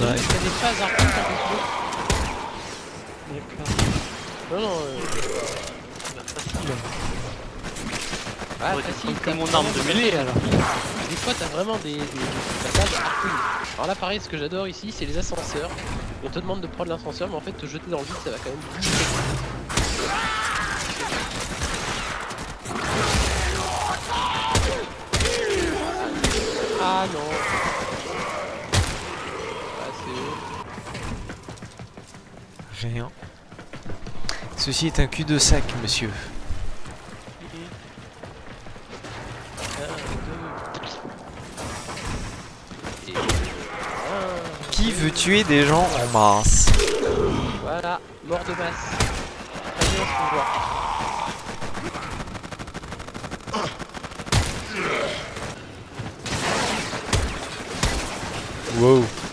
y a des phases à remonter un peu D'accord. plus. Non, non, euh, Bah, facile. ah, Ouais, facile, t'as mon arme de des mêlée, alors. Des fois, t'as vraiment des, des, des passages. Alors là, pareil, ce que j'adore ici, c'est les ascenseurs. On te demande de prendre l'ascenseur, mais en fait, te jeter dans le vide, ça va quand même. Ah non Ah, c'est eux. Rien. Ceci est un cul-de-sac, monsieur. Qui veut tuer des gens en masse Voilà, mort de masse. Allez, on se revoit. Wow.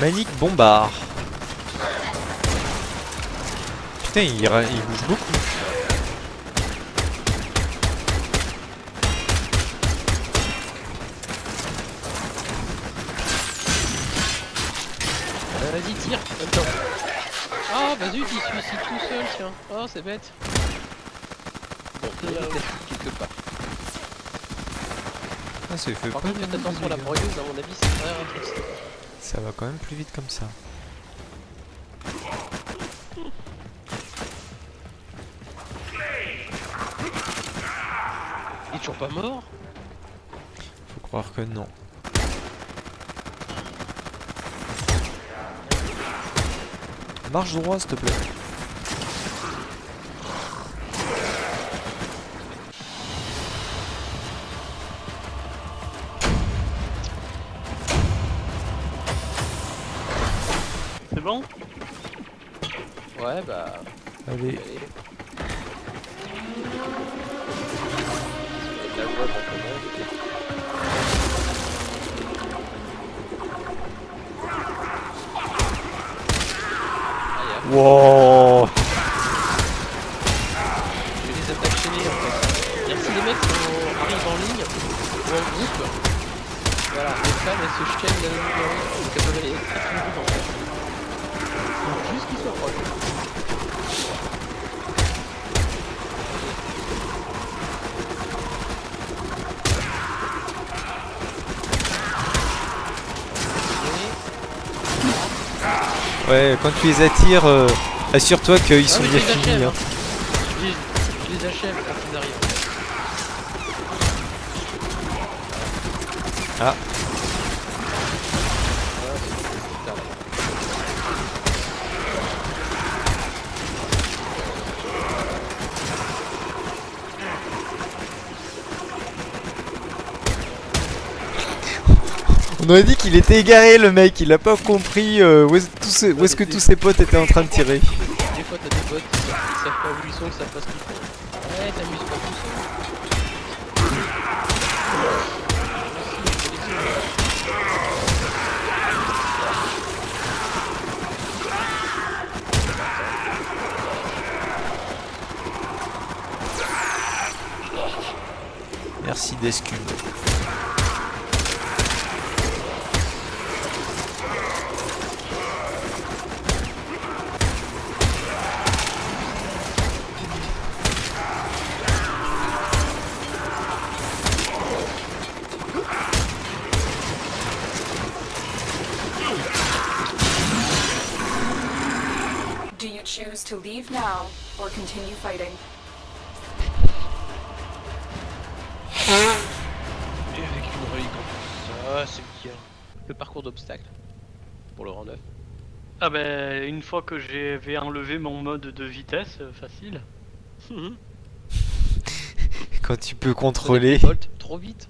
Manique bombard. Putain, il, il bouge beaucoup. Euh, Vas-y, tire. Attends. Ah, bah zut, il suicide tout seul, tiens. Oh, c'est bête. Bon, il quelque part. Ah, ça fait Par pas contre, faites attention à la dégâts. broyeuse, à mon avis, c'est très rafraîchissant. Ça va quand même plus vite comme ça. Il est toujours pas mort Faut croire que non. Marche droit, s'il te plaît. C'est bon Ouais, bah. Allez, Allez. Wow. je vais les attaques chaînées en fait. Si les mecs sont- arrivent en ligne ou en groupe, voilà, les femmes elles se même numéro, donc elles peuvent aller très très vite en fait. Faut juste soient proches. Ouais, quand tu les attires, euh, assure-toi qu'ils Ah sont oui, bien finis. achève. hein. Je les, je les achève quand ils arrivent. Ah. Putain. On aurait dit qu'il était égaré le mec, il a pas compris euh, où est-ce tous où est-ce que tous ses potes étaient en train de tirer. Des fois t'as des bots qui savent pas où ils sont, qui savent pas ce qu'ils font. Ouais, t'amuses pas tout seul. Merci d'escume. Do you choose to leave now or continue fighting? Et avec une relique plus. Ça, c'est bien. Le parcours d'obstacles. Pour le rang 9. Ah ben, une fois que j'avais enlevé mon mode de vitesse, euh, facile. Quand tu peux contrôler. Trop vite.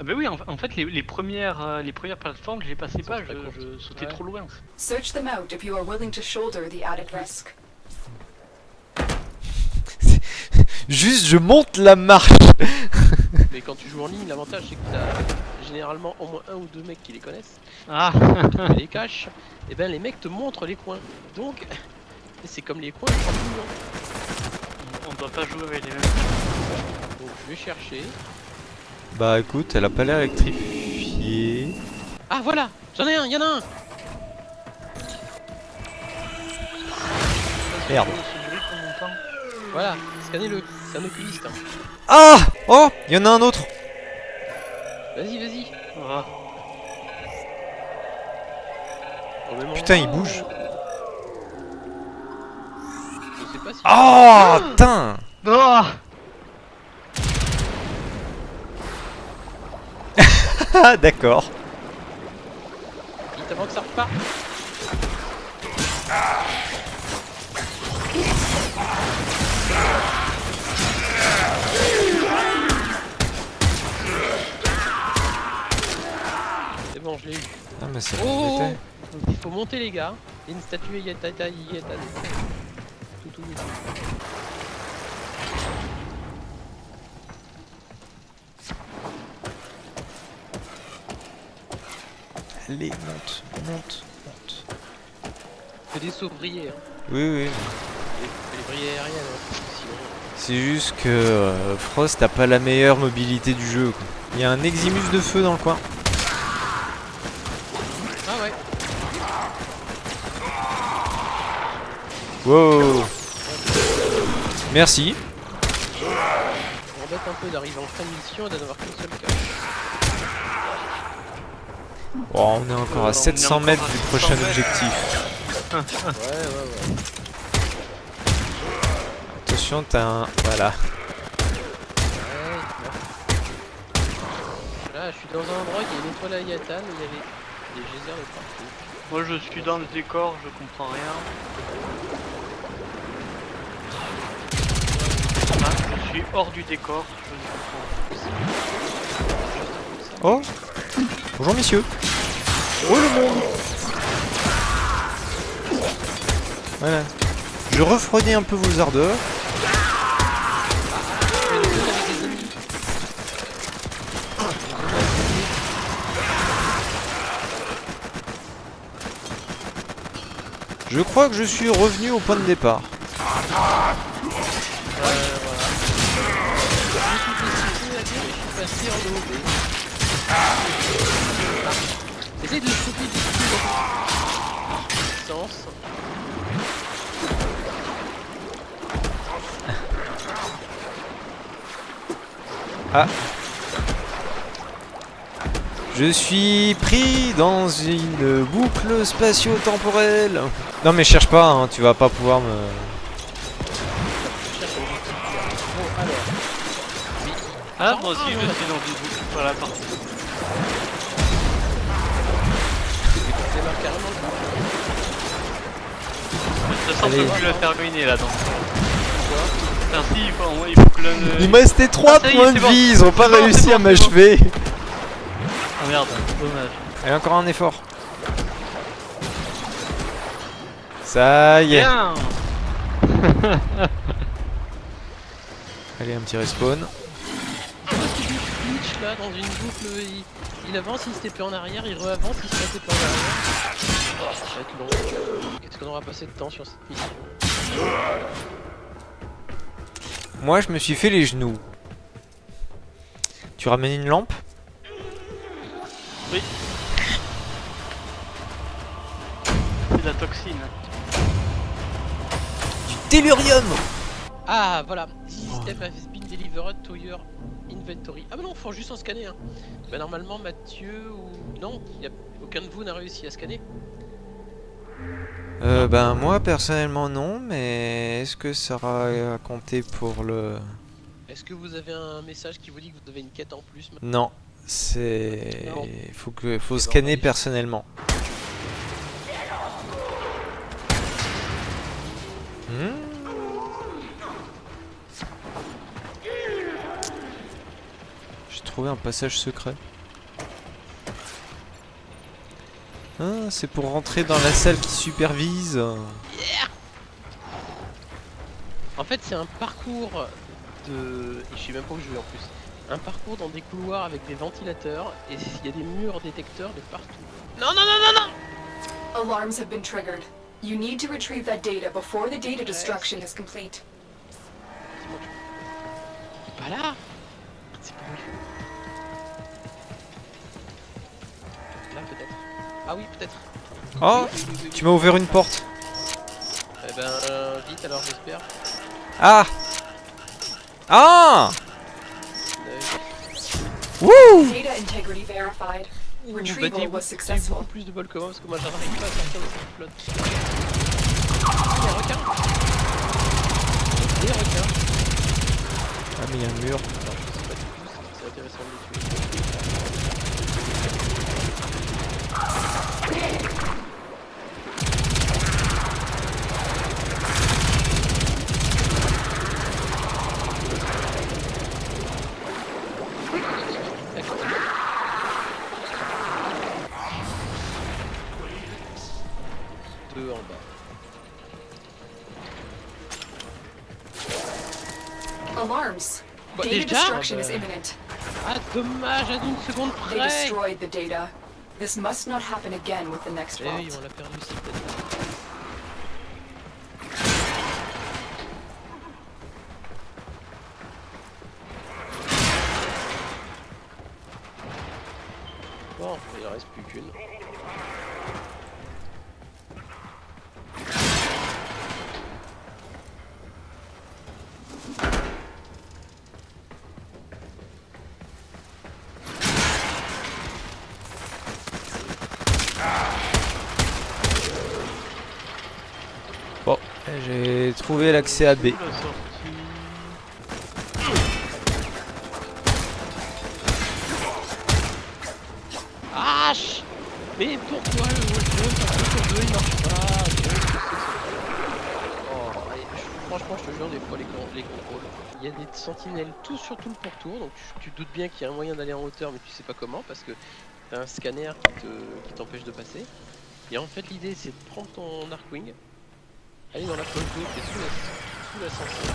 Ah ben oui, en, en fait, les, les premières, euh, les premières plateformes, je les passais pas, je, je sautais Ouais. trop loin. Search them out if you are willing to shoulder the added risk. Juste, je monte la marche. Mais quand tu joues en ligne, l'avantage c'est que t'as généralement au moins un ou deux mecs qui les connaissent, Ah qui les cachent. Et ben les mecs te montrent les coins. Donc, c'est comme les coins. On doit pas jouer avec les mêmes. Donc je vais chercher. Bah écoute, elle a pas l'air électrifiée. Ah voilà J'en ai un, y'en a un Merde. Voilà, scannez-le, c'est un oculiste. hein. Ah Oh Il y en a un autre Vas-y, vas-y. Ah. Putain, il bouge. Je sais pas si... Oh Putain Ah d'accord. Vite avant que ça reparte. C'est bon, je l'ai eu. Ah mais c'est Oh embêté. Il faut monter les gars. Il y a une statue Yatata Yatata. Tout tout tout. Allez, monte, monte, monte. Fais des brillés. Hein. Oui, oui. Les, brillés aériennes. Hein. C'est juste que euh, Frost a pas la meilleure mobilité du jeu. quoi. Il y a un Eximus de feu dans le coin. Ah ouais. Wow Merci. On embête un peu d'arriver en fin de mission et d'en avoir qu'un seul cas. Oh, on est encore Euh, à on est 700 encore mètres du 700 prochain objectif. Ouais, ouais, ouais. Attention, t'as un... Voilà. Là, je suis dans un endroit qui est une étoile à Yatan où il y avait des geysers de partout. Moi je suis dans le décor, je comprends rien. Ah, je suis hors du décor, je ne comprends Oh Bonjour messieurs Oh le monde Voilà. Je refroidis un peu vos ardeurs. Je crois que je suis revenu au point de départ. Ouais, voilà. Essaye de le choper du Sens. Je suis pris dans une boucle spatio-temporelle. Non mais cherche pas, hein, tu vas pas pouvoir me... Ah, moi aussi je suis dans une boucle, voilà parti. Marqué carrément le. De toute façon, on peut plus la terminer là donc. Putain, si, il faut, il faut que de- Il me restait 3 Ah, points de bon. vie, ils ont pas bon, réussi à bon, bon. m'achever. Ah merde, dommage. Allez, encore un effort. Ça y est. Allez, un petit respawn. Là dans une boucle, il, avance, il se fait en arrière, il re-avance, il se pas en arrière. Oh, ça va être long. Qu'est-ce qu'on aura passé de temps sur cette mission? Moi, je me suis fait les genoux. Tu ramènes une lampe? C'est de la toxine. Du tellurium Ah voilà, to your inventory. Ah bah non, faut juste en scanner un. Bah normalement Mathieu ou... Non, y a... aucun de vous n'a réussi à scanner. Euh, ben moi personnellement non, mais est-ce que ça aura à compter pour le... Est-ce que vous avez un message qui vous dit que vous avez une quête en plus Non, c'est... Faut que faut ben, scanner va personnellement. Hmm? Trouvé un passage secret. Ah, c'est pour rentrer dans la salle qui supervise. En fait c'est un parcours de... Je sais même pas où je vais en plus. Un parcours dans des couloirs avec des ventilateurs et il y a des murs détecteurs de partout. Non non non non non Alarms have been triggered. You need to retrieve that data before the data destruction is complete. C'est mon Ah oui peut-être. Oh Oui, oui, oui, Tu m'as ouvert une porte. Eh ben euh, vite alors j'espère. Ah Ah Wouh Data integrity verified. ouh, bah, Retrieval was successful. beaucoup plus de bol que moi parce que moi j'arrive pas à sortir de cette flotte. Ah, il y a un requin Des requins Ah mais il y a un mur. Alors je sais pas du tout si c'est intéressant de les tuer. Data déjà destruction is imminent. Ah dommage, à une seconde They destroyed the data. This must not happen again with the next Eh oui, vault. on l'a perdu aussi. Bon, il en reste plus qu'une. Trouvé l'accès à B. Ah Mais pourquoi le sur deux il marche pas Oh, Franchement, je te jure, des fois les, les contrôles. Il y a des sentinelles tout sur tout le pourtour, donc tu, te doutes bien qu'il y a un moyen d'aller en hauteur, mais tu sais pas comment parce que t'as un scanner qui te- t'empêche de passer. Et en fait, l'idée c'est de prendre ton Arkwing, aller dans la cloche d'eau qui est sous la- sous l'ascenseur.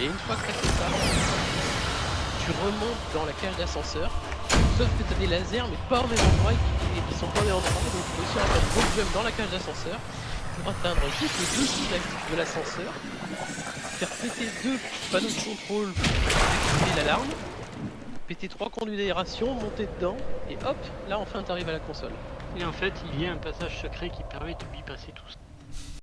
Et une fois que t'as fait ça, tu remontes dans la cage d'ascenseur Sauf que t'as des lasers mais pas au même endroit et qui, sont pas au même endroit donc tu peux aussi faire un gros jump dans la cage d'ascenseur pour atteindre juste le dessus de la- de l'ascenseur, faire péter deux panneaux de contrôle pour activer l'alarme, péter trois conduits d'aération, monter dedans et hop, là enfin t'arrives à la console. Et en fait, il y a un passage secret qui permet de bypasser tout ça.